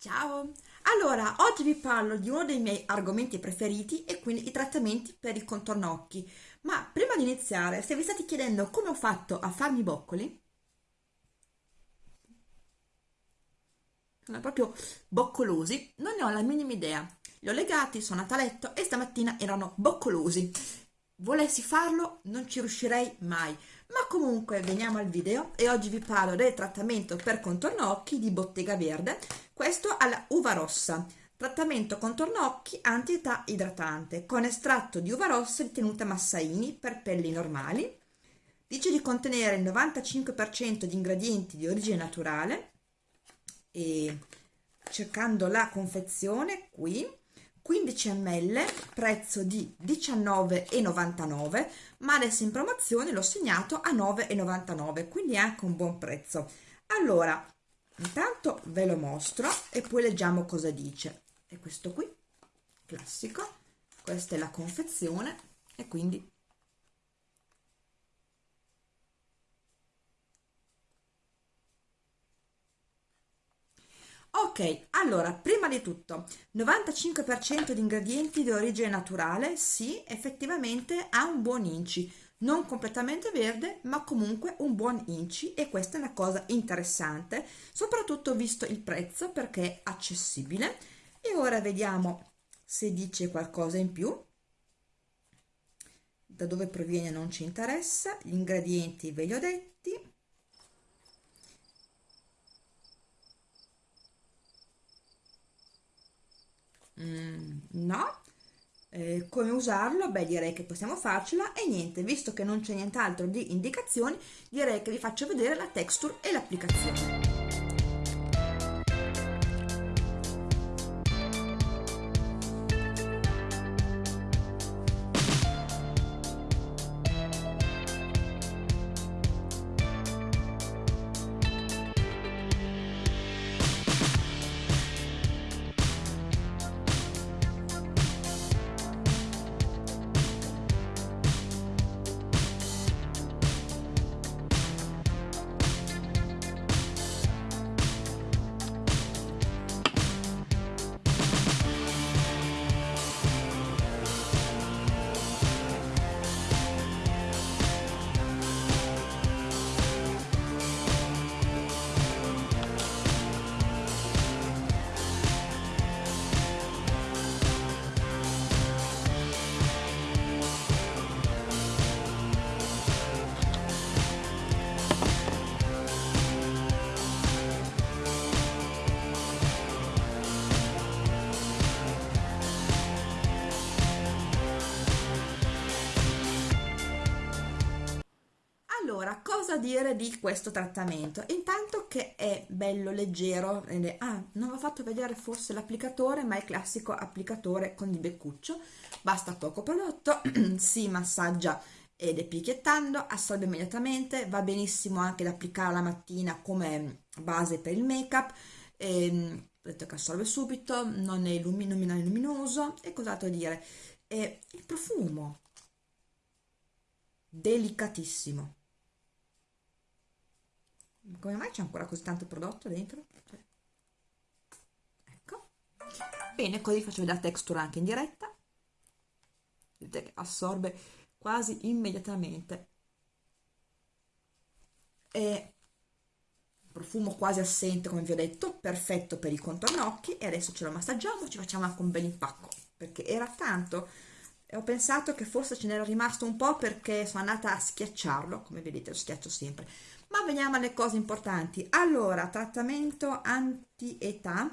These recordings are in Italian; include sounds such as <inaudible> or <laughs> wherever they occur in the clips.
Ciao! Allora, oggi vi parlo di uno dei miei argomenti preferiti e quindi i trattamenti per il contorno occhi. Ma prima di iniziare, se vi state chiedendo come ho fatto a farmi i boccoli, sono proprio boccolosi, non ne ho la minima idea. Li ho legati, sono andata a letto e stamattina erano boccolosi. Volessi farlo, non ci riuscirei mai. Ma comunque veniamo al video e oggi vi parlo del trattamento per contorno occhi di Bottega Verde, questo alla uva rossa. Trattamento contorno occhi anti-età idratante con estratto di uva rossa di tenuta Massaini per pelli normali. Dice di contenere il 95% di ingredienti di origine naturale e cercando la confezione qui 15 ml prezzo di 19,99 ma adesso in promozione l'ho segnato a 9,99 quindi è anche un buon prezzo. Allora intanto ve lo mostro e poi leggiamo cosa dice. È questo qui classico questa è la confezione e quindi Ok, allora, prima di tutto, 95% di ingredienti di origine naturale, sì, effettivamente ha un buon inci, non completamente verde, ma comunque un buon inci e questa è una cosa interessante, soprattutto visto il prezzo perché è accessibile. E ora vediamo se dice qualcosa in più. Da dove proviene non ci interessa, gli ingredienti ve li ho detti Mm, no. Eh, come usarlo? Beh, direi che possiamo farcela e niente, visto che non c'è nient'altro di indicazioni, direi che vi faccio vedere la texture e l'applicazione. Cosa dire di questo trattamento? Intanto che è bello, leggero, ah, non ho fatto vedere forse l'applicatore, ma è il classico applicatore con il beccuccio, basta poco prodotto, <clears throat> si massaggia ed è picchiettando, assorbe immediatamente, va benissimo anche da applicare la mattina come base per il make up, ehm, vedete che assorbe subito, non è, è luminoso, e cos'altro dire? E il profumo, delicatissimo come mai c'è ancora così tanto prodotto dentro? Cioè, ecco. Bene così faccio vedere la texture anche in diretta. Vedete che assorbe quasi immediatamente. E profumo quasi assente come vi ho detto perfetto per i contorno occhi. E adesso ce lo massaggiamo ci facciamo anche un bel impacco perché era tanto. E ho pensato che forse ce n'era rimasto un po' perché sono andata a schiacciarlo come vedete lo schiaccio sempre ma veniamo alle cose importanti. Allora trattamento anti-età.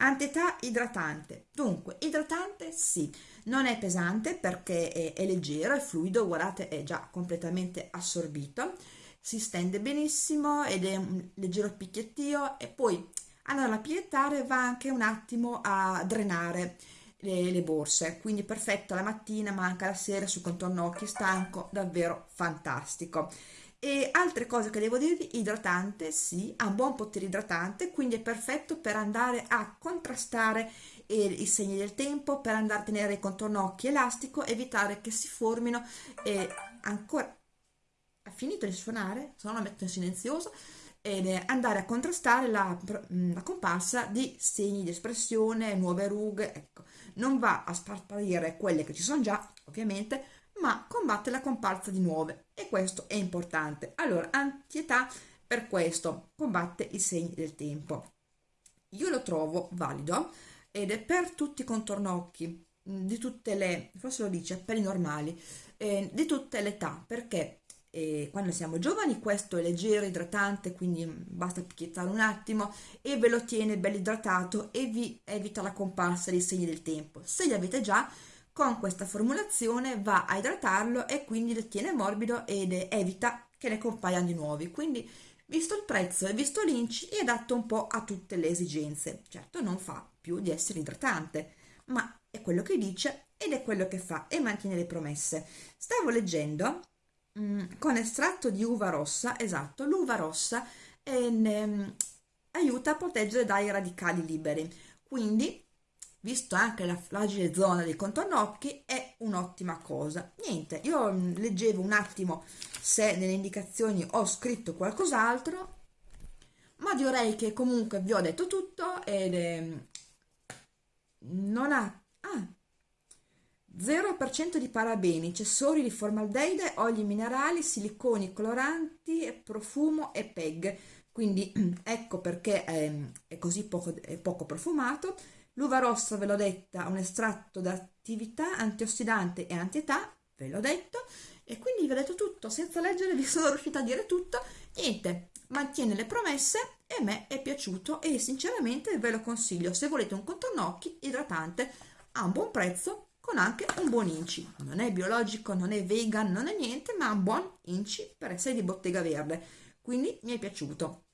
Anti-età idratante. Dunque idratante sì. Non è pesante perché è, è leggero è fluido guardate è già completamente assorbito. Si stende benissimo ed è un leggero picchiettio. E poi allora a piettare va anche un attimo a drenare le, le, borse. Quindi perfetto la mattina ma anche la sera sul contorno occhi stanco davvero fantastico e altre cose che devo dirvi idratante sì ha un buon potere idratante quindi è perfetto per andare a contrastare eh, i segni del tempo per andare a tenere il contorno occhi elastico evitare che si formino e ancora ha finito di suonare se no lo metto in silenzioso ed andare a contrastare la, la comparsa di segni di espressione, nuove rughe, ecco, non va a sparire quelle che ci sono già, ovviamente, ma combatte la comparsa di nuove e questo è importante. Allora, antietà per questo combatte i segni del tempo. Io lo trovo valido ed è per tutti i contornocchi di tutte le, forse lo dice, per i normali, eh, di tutte le età, perché eh, quando siamo giovani questo è leggero, idratante, quindi basta picchiettare un attimo e ve lo tiene bello idratato e vi evita la comparsa dei segni del tempo. Se li avete già, con questa formulazione va a idratarlo e quindi lo tiene morbido ed evita che ne compaiano di nuovi. Quindi, visto il prezzo e visto l'inci, è adatto un po' a tutte le esigenze. Certo non fa più di essere idratante, ma è quello che dice ed è quello che fa e mantiene le promesse. Stavo leggendo mh, con estratto di uva rossa, esatto, l'uva rossa eh, ne, aiuta a proteggere dai radicali liberi, quindi visto anche la fragile zona dei contornocchi è un'ottima cosa. Niente, io leggevo un attimo se nelle indicazioni ho scritto qualcos'altro, ma direi che comunque vi ho detto tutto ed eh, non ha ah, 0% di parabeni, accessori di formaldeide, oli minerali, siliconi coloranti, profumo e PEG. Quindi <clears throat> ecco perché è, è così poco, è poco profumato. L'uva rossa, ve l'ho detta, un estratto d'attività antiossidante e antietà, ve l'ho detto. E quindi vi ho detto tutto, senza leggere vi <laughs> sono riuscita a dire tutto. Niente, mantiene le promesse e a me è piaciuto e sinceramente ve lo consiglio. Se volete un contornocchi idratante a un buon prezzo con anche un buon inci. Non è biologico, non è vegan, non è niente, ma un buon inci per essere di bottega verde. Quindi mi è piaciuto.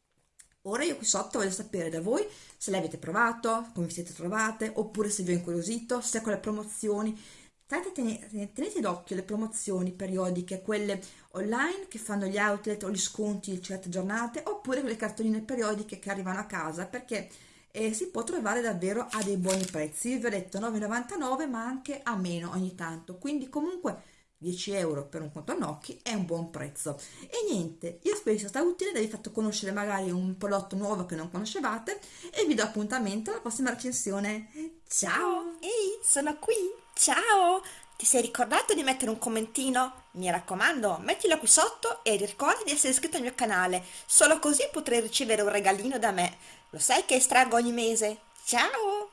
Ora io qui sotto voglio sapere da voi se l'avete provato, come vi siete trovate, oppure se vi ho incuriosito, se con le promozioni. Tenete, tenete d'occhio le promozioni periodiche, quelle online che fanno gli outlet o gli sconti certe giornate, oppure quelle cartoline periodiche che arrivano a casa, perché e si può trovare davvero a dei buoni prezzi vi ho detto 9,99 ma anche a meno ogni tanto quindi comunque 10 euro per un contornocchi è un buon prezzo e niente io spero sia stato utile vi fatto conoscere magari un prodotto nuovo che non conoscevate e vi do appuntamento alla prossima recensione ciao ehi sono qui ciao ti sei ricordato di mettere un commentino? Mi raccomando, mettilo qui sotto e ricorda di essere iscritto al mio canale, solo così potrai ricevere un regalino da me. Lo sai che estraggo ogni mese? Ciao!